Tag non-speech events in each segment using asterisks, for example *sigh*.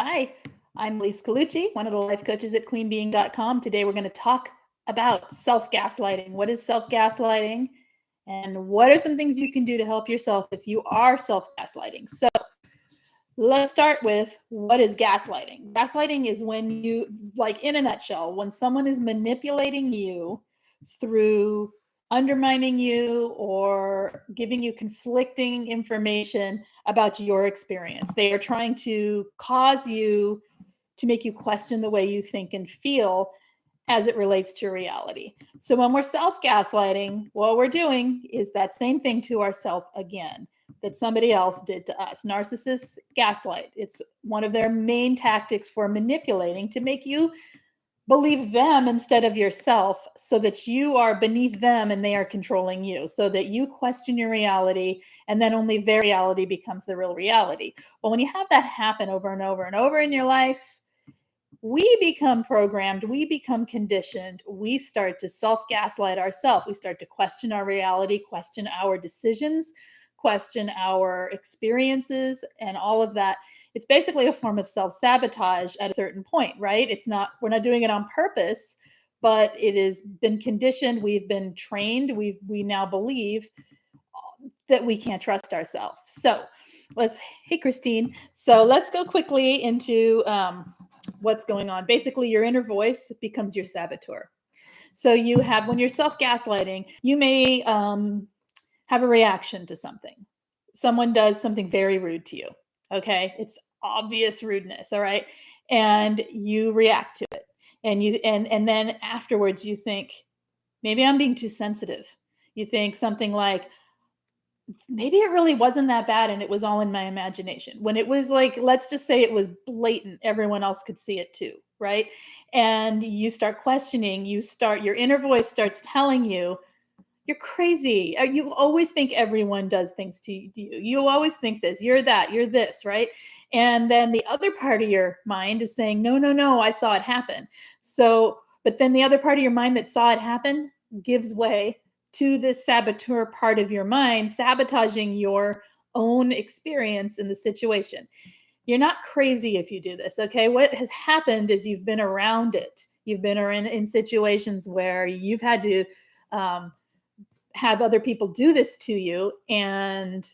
Hi, I'm Lise Colucci, one of the life coaches at queenbeing.com. Today we're going to talk about self gaslighting. What is self gaslighting? And what are some things you can do to help yourself if you are self gaslighting? So let's start with what is gaslighting? Gaslighting is when you, like in a nutshell, when someone is manipulating you through undermining you or giving you conflicting information about your experience. They are trying to cause you to make you question the way you think and feel as it relates to reality. So when we're self-gaslighting, what we're doing is that same thing to ourselves again that somebody else did to us. Narcissists gaslight. It's one of their main tactics for manipulating to make you believe them instead of yourself so that you are beneath them and they are controlling you so that you question your reality and then only their reality becomes the real reality. Well when you have that happen over and over and over in your life we become programmed we become conditioned we start to self gaslight ourselves we start to question our reality question our decisions question our experiences and all of that it's basically a form of self-sabotage at a certain point, right? It's not, we're not doing it on purpose, but it has been conditioned. We've been trained. We've, we now believe that we can't trust ourselves. So let's, hey, Christine. So let's go quickly into um, what's going on. Basically, your inner voice becomes your saboteur. So you have, when you're self gaslighting, you may um, have a reaction to something. Someone does something mm-hmm. very rude to you. Okay. It's obvious rudeness. All right. And you react to it. And you and and then afterwards you think, maybe I'm being too sensitive. You think something like, maybe it really wasn't that bad and it was all in my imagination. When it was like, let's just say it was blatant, everyone else could see it too, right? And you start questioning, you start, your inner voice starts telling you, you're crazy. Uh, you always think everyone does things to you. You always think this, you're that, you're this, right? And then the other part of your mind is saying, no, no, no, I saw it happen. So, but then the other part of your mind that saw it happen gives way to this saboteur part of your mind, sabotaging your own experience in the situation. You're not crazy if you do this, okay? What has happened is you've been around it. You've been in, in situations where you've had to um, have other people do this to you and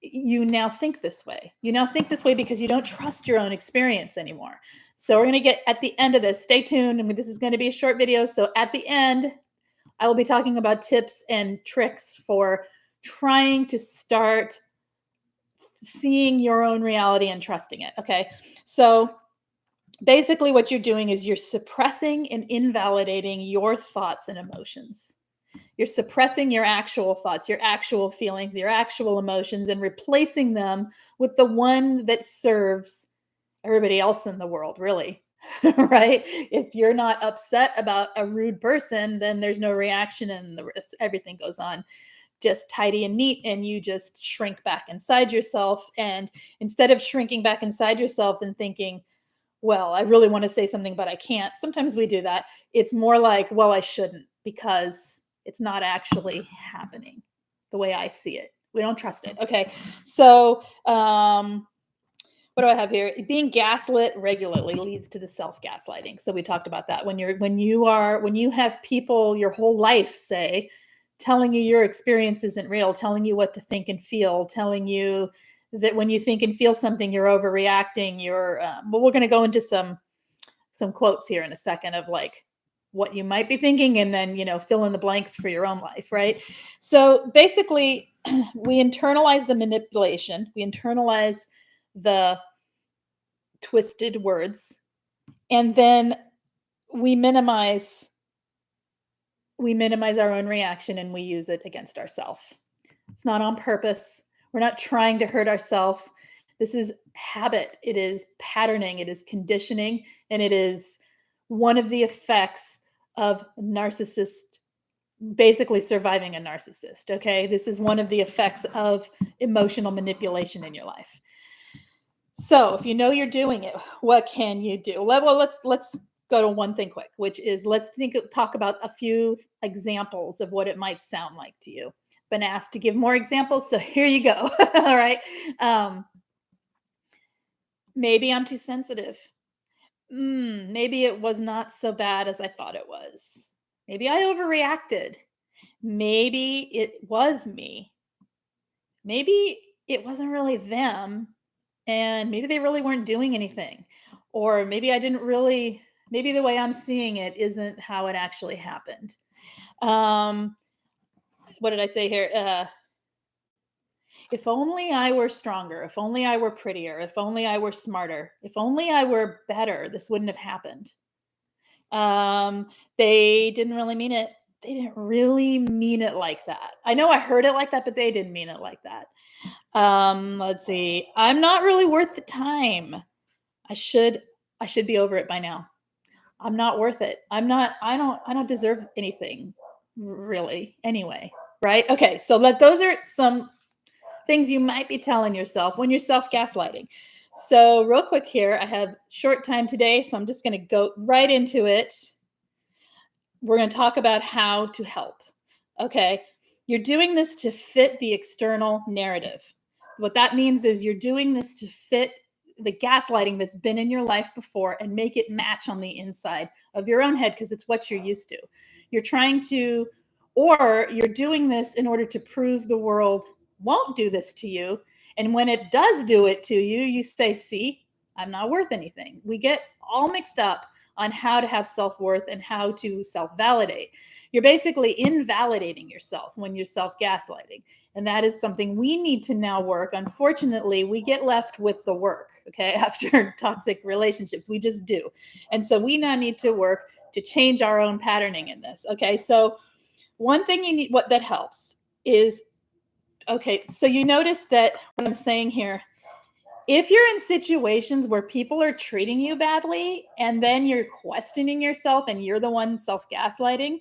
you now think this way. You now think this way because you don't trust your own experience anymore. So we're going to get at the end of this. Stay tuned. I mean, this is going to be a short video. So at the end, I will be talking about tips and tricks for trying to start seeing your own reality and trusting it. Okay. So basically what you're doing is you're suppressing and invalidating your thoughts and emotions. You're suppressing your actual thoughts, your actual feelings, your actual emotions, and replacing them with the one that serves everybody else in the world, really. *laughs* right? If you're not upset about a rude person, then there's no reaction and the everything goes on just tidy and neat and you just shrink back inside yourself and instead of shrinking back inside yourself and thinking well i really want to say something but i can't sometimes we do that it's more like well i shouldn't because it's not actually happening the way I see it. We don't trust it. Okay. So, um, what do I have here? Being gaslit regularly leads to the self gaslighting. So we talked about that when you're when you are when you have people your whole life say telling you your experience isn't real, telling you what to think and feel, telling you that when you think and feel something you're overreacting. You're um, well, we're going to go into some some quotes here in a second of like what you might be thinking and then you know fill in the blanks for your own life right? So basically *clears throat* we internalize the manipulation we internalize the twisted words and then we minimize we minimize our own reaction and we use it against ourselves it's not on purpose. We're not trying to hurt ourselves this is habit. It is patterning. It is conditioning and it is one of the effects of narcissist basically surviving a narcissist okay? This is one of the effects of emotional manipulation in your life. So if you know you're doing it what can you do? Well let's let's go to one thing quick which is let's think talk about a few examples of what it might sound like to you. Been asked to give more examples so *laughs* here you go *laughs* all right? Um Maybe I'm too sensitive. Mm, maybe it was not so bad as I thought it was. Maybe I overreacted. Maybe it was me. Maybe it wasn't really them and maybe they really weren't doing anything. Or maybe I didn't really maybe the way I'm seeing it isn't how it actually happened. Um what did I say here? Uh if only I were stronger, if only I were prettier, if only I were smarter, if only I were better, this wouldn't have happened. Um, they didn't really mean it. They didn't really mean it like that. I know I heard it like that, but they didn't mean it like that. Um, let's see. I'm not really worth the time. I should I should be over it by now. I'm not worth it. I'm not I don't I don't deserve anything really anyway, right? Okay, so let those are some things you might be telling yourself when you're self gaslighting. So, real quick here, I have short time today, so I'm just going to go right into it. We're going to talk about how to help. Okay, you're doing this to fit the external narrative. What that means is you're doing this to fit the gaslighting that's been in your life before and make it match on the inside of your own head because it's what you're used to. You're trying to, or you're doing this in order to prove the world won't do this to you. And when it does do it to you, you say, see, I'm not worth anything. We get all mixed up on how to have self worth and how to self validate. You're basically invalidating yourself when you're self gaslighting. And that is something we need to now work. Unfortunately, we get left with the work, okay, *laughs* after toxic relationships. We just do. And so we now need to work to change our own patterning in this, okay? So, one thing you need, what that helps is okay, so you notice that what I'm saying here, if you're in situations where people are treating you badly and then you're questioning yourself and you're the one self gaslighting,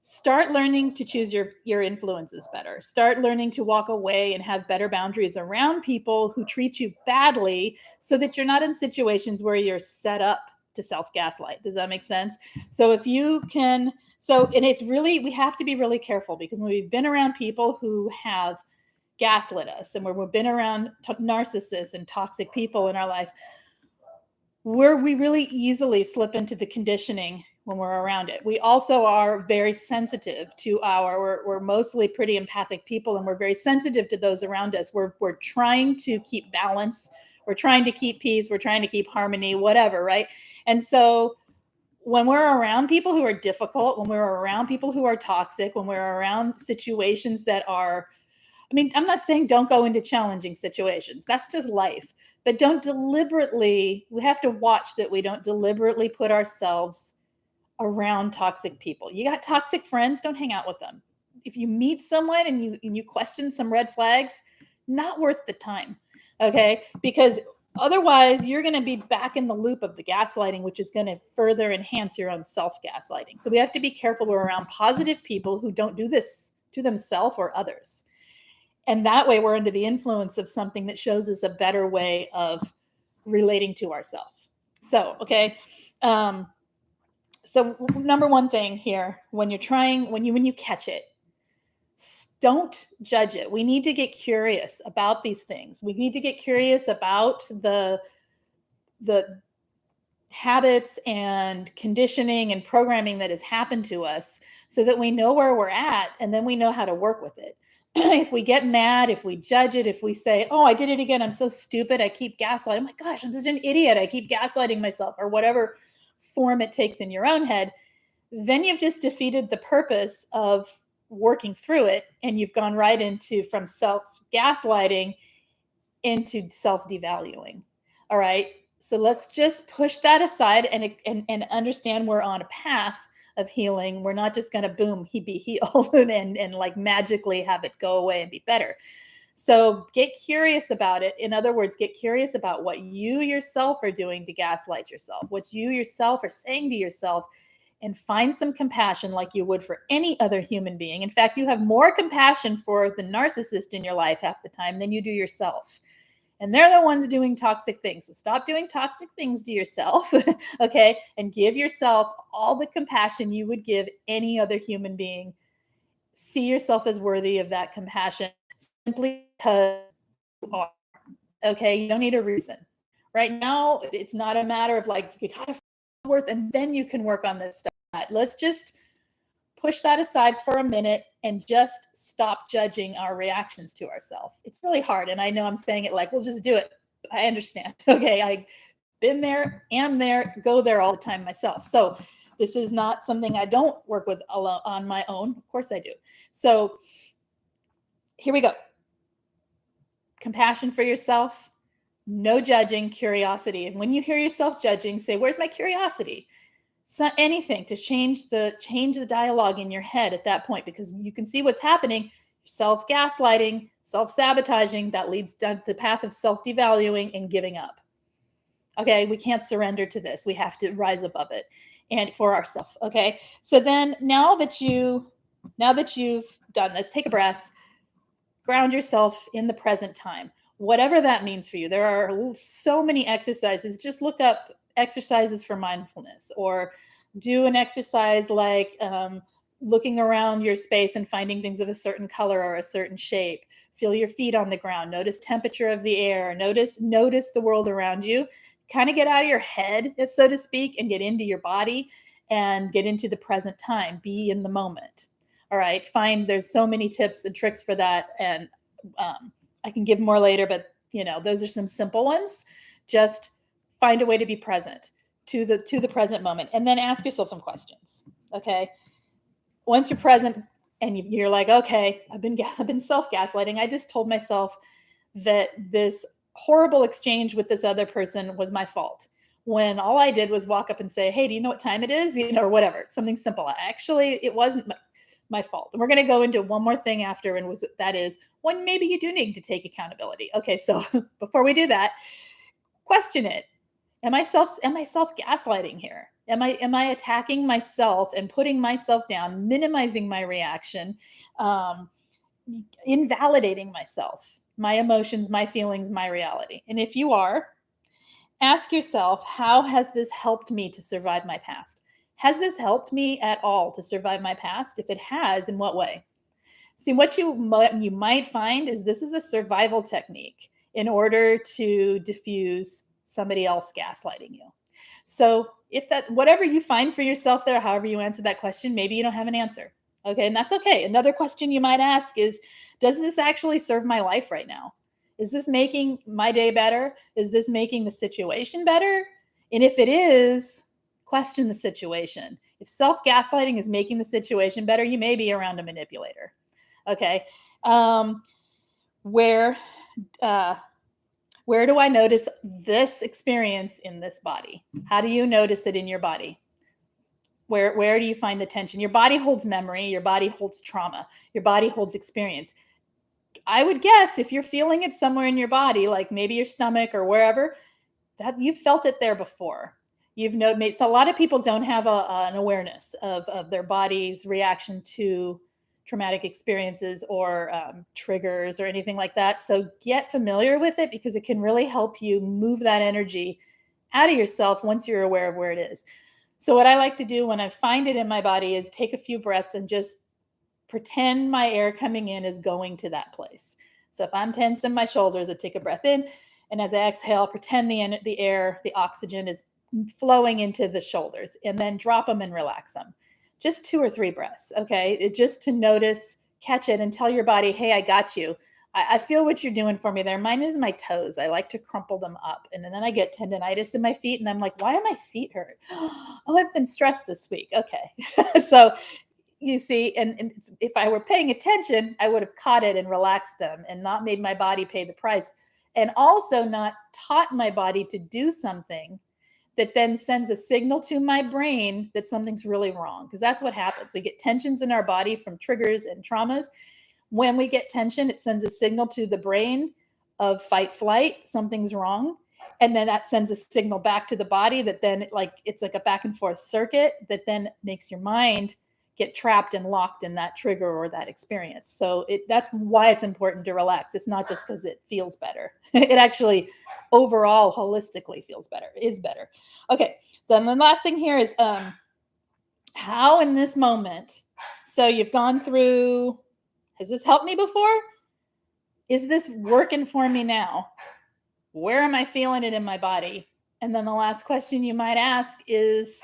start learning to choose your your influences better. Start learning to walk away and have better boundaries around people who treat you badly so that you're not in situations where you're set up to self gaslight. Does that make sense? So if you can, so, and it's really, we have to be really careful because when we've been around people who have gaslit us and where we've been around narcissists and toxic people in our life, where we really easily slip into the conditioning when we're around it. We also are very sensitive to our, we're, we're, mostly pretty empathic people and we're very sensitive to those around us. We're, we're trying to keep balance we're trying to keep peace, we're trying to keep harmony, whatever, right? And so when we're around people who are difficult, when we're around people who are toxic, when we're around situations that are I mean, I'm not saying don't go into challenging situations. That's just life. But don't deliberately, we have to watch that we don't deliberately put ourselves around toxic people. You got toxic friends, don't hang out with them. If you meet someone and you and you question some red flags, not worth the time. Okay. Because otherwise, you're going to be back in the loop of the gaslighting, which is going to further enhance your own self gaslighting. So we have to be careful we're around positive people who don't do this to themselves or others. And that way, we're under the influence of something that shows us a better way of relating to ourselves. So, okay. Um, so number one thing here when you're trying when you when you catch it don't judge it. We need to get curious about these things. We need to get curious about the the habits and conditioning and programming that has happened to us so that we know where we're at and then we know how to work with it. *clears throat* if we get mad, if we judge it, if we say, "Oh, I did it again. I'm so stupid. I keep gaslighting. Oh my gosh, I'm such an idiot. I keep gaslighting myself," or whatever form it takes in your own head, then you've just defeated the purpose of working through it and you've gone right into from self gaslighting into self devaluing all right? So let's just push that aside and, and and understand we're on a path of healing. We're not just going to boom he be healed *laughs* and and like magically have it go away and be better. So get curious about it. In other words get curious about what you yourself are doing to gaslight yourself what you yourself are saying to yourself and find some compassion like you would for any other human being. In fact, you have more compassion for the narcissist in your life half the time than you do yourself. And they're the ones doing toxic things. So stop doing toxic things to yourself, *laughs* okay? And give yourself all the compassion you would give any other human being. See yourself as worthy of that compassion simply because you are. Okay, you don't need a reason Right now, it's not a matter of like, you gotta worth and then you can work on this stuff. Let's just push that aside for a minute and just stop judging our reactions to ourselves. It's really hard. And I know I'm saying it like, we'll just do it. I understand. *laughs* Okay. I been there, am there, go there all the time myself. So this is not something I don't work with alone on my own. Of course I do. So here we go. Compassion for yourself, no judging, curiosity. And when you hear yourself judging, say, where's my curiosity? So anything to change the change the dialogue in your head at that point because you can see what's happening self-gaslighting self-sabotaging that leads down the path of self-devaluing and giving up okay we can't surrender to this we have to rise above it and for ourselves. Okay. So then now that you, now that you've done this, take a breath, ground yourself in the present time, whatever that means for you. There are so many exercises. Just look up exercises for mindfulness or do an exercise like um, looking around your space and finding things of a certain color or a certain shape. Feel your feet on the ground. Notice temperature of the air. Notice notice the world around you kind of get out of your head, if so to speak, and get into your body and get into the present time. Be in the moment. All right. Find there's so many tips and tricks for that, and um, I can give more later. But you know, those are some simple ones. Just find a way to be present to the to the present moment, and then ask yourself some questions. Okay. Once you're present and you're like, okay, I've been *laughs* I've been self gaslighting. I just told myself that this horrible exchange with this other person was my fault when all I did was walk up and say, Hey, do you know what time it is? You know, or whatever, something simple. Actually, it wasn't my, fault. And we're going to go into one more thing after, and was that is when maybe you do need to take accountability. Okay, so *laughs* before we do that, question it. Am I self am I self gaslighting here? Am I am I attacking myself and putting myself down, minimizing my reaction, um, invalidating myself? my emotions, my feelings, my reality. And if you are, ask yourself, how has this helped me to survive my past? Has this helped me at all to survive my past? If it has, in what way? See, what you you might find is this is a survival technique in order to diffuse somebody else gaslighting you. So if that, whatever you find for yourself there, however you answer that question, maybe you don't have an answer. Okay, and that's okay. Another question you might ask is Does this actually serve my life right now? Is this making my day better? Is this making the situation better? And if it is, question the situation. If self gaslighting is making the situation better, you may be around a manipulator. Okay. Um, where, uh, where do I notice this experience in this body? How do you notice it in your body? where where do you find the tension your body holds memory your body holds trauma your body holds experience i would guess if you're feeling it somewhere in your body like maybe your stomach or wherever that you've felt it there before you've made so a lot of people don't have a, an awareness of, of their body's reaction to traumatic experiences or um, triggers or anything like that so get familiar with it because it can really help you move that energy out of yourself once you're aware of where it is so what I like to do when I find it in my body is take a few breaths and just pretend my air coming in is going to that place. So if I'm tense in my shoulders, I take a breath in, and as I exhale, pretend the the air, the oxygen is flowing into the shoulders, and then drop them and relax them. Just two or three breaths, okay? It, just to notice, catch it, and tell your body, "Hey, I got you." I, I feel what you're doing for me there. Mine is my toes. I like to crumple them up. And then I get tendonitis in my feet. And I'm like, why do my feet hurt? *gasps* Oh, I've been stressed this week. Okay. *laughs* so you see, and, and if I were paying attention, I would have caught it and relaxed them and not made my body pay the price. And also not taught my body to do something that then sends a signal to my brain that something's really wrong. Because that's what happens. We get tensions in our body from triggers and traumas. When we get tension, it sends a signal to the brain of fight flight, something's wrong. And then that sends a signal back to the body that then like it's like a back and forth circuit that then makes your mind get trapped and locked in that trigger or that experience. So it that's why it's important to relax. It's not just because it feels better. *laughs* it actually overall holistically feels better, is better. Okay. Then the last thing here is um how in this moment. So you've gone through has this helped me before? Is this working for me now? where am I feeling it in my body? And then the last question you might ask is,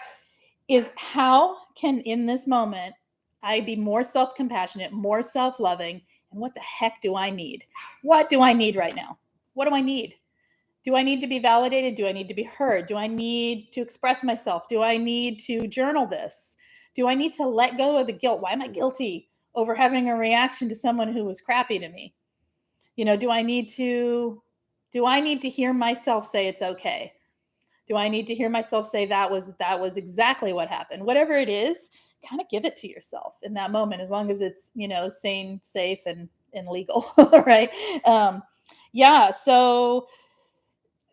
is how can in this moment I be more self-compassionate, more self-loving, and what the heck do I need? What do I need right now? What do I need? Do I need to be validated? Do I need to be heard? Do I need to express myself? Do I need to journal this? Do I need to let go of the guilt? Why am I guilty over having a reaction to someone who was crappy to me? You know, do I need to do I need to hear myself say it's okay? Do I need to hear myself say that was that was exactly what happened? Whatever it is, kind of give it to yourself in that moment as long as it's, you know, sane, safe and and legal, *laughs* right? Um yeah, so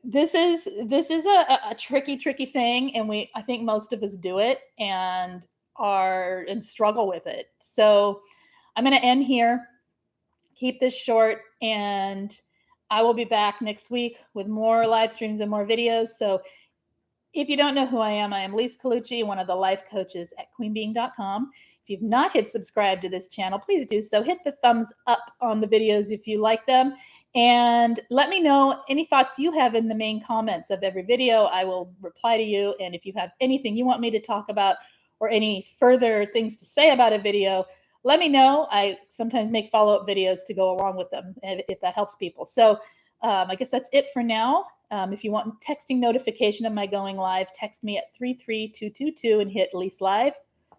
this is this is a, a tricky tricky thing and we i think most of us do it and are and struggle with it so i'm going to end here keep this short and i will be back next week with more live streams and more videos so if you don't know who I am, I am Lise Colucci, one of the life coaches at queenbeing.com. If you've not hit subscribe to this channel, please do so. Hit the thumbs up on the videos if you like them. And let me know any thoughts you have in the main comments of every video. I will reply to you. And if you have anything you want me to talk about or any further things to say about a video, let me know. I sometimes make follow-up videos to go along with them if that helps people. So um, I guess that's it for now. Um, if you want texting notification of my going live, text me at 33222 and hit Lise Live.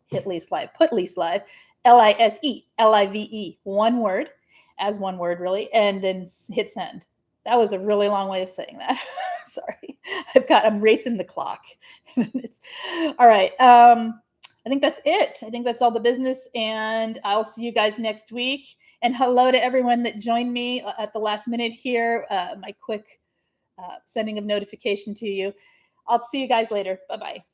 Hit Lise Live. Put Lise Live. L-I-S-E. L-I-V-E. One word. As one word, really. And then hit send. That was a really long way of saying that. *laughs* Sorry. I've got, I'm racing the clock. *laughs* all right. Um, I think that's it. I think that's all the business. And I'll see you guys next week. And hello to everyone that joined me uh, at the last minute here. Uh, my quick uh, sending of notification to you. I'll see you guys later. Bye bye.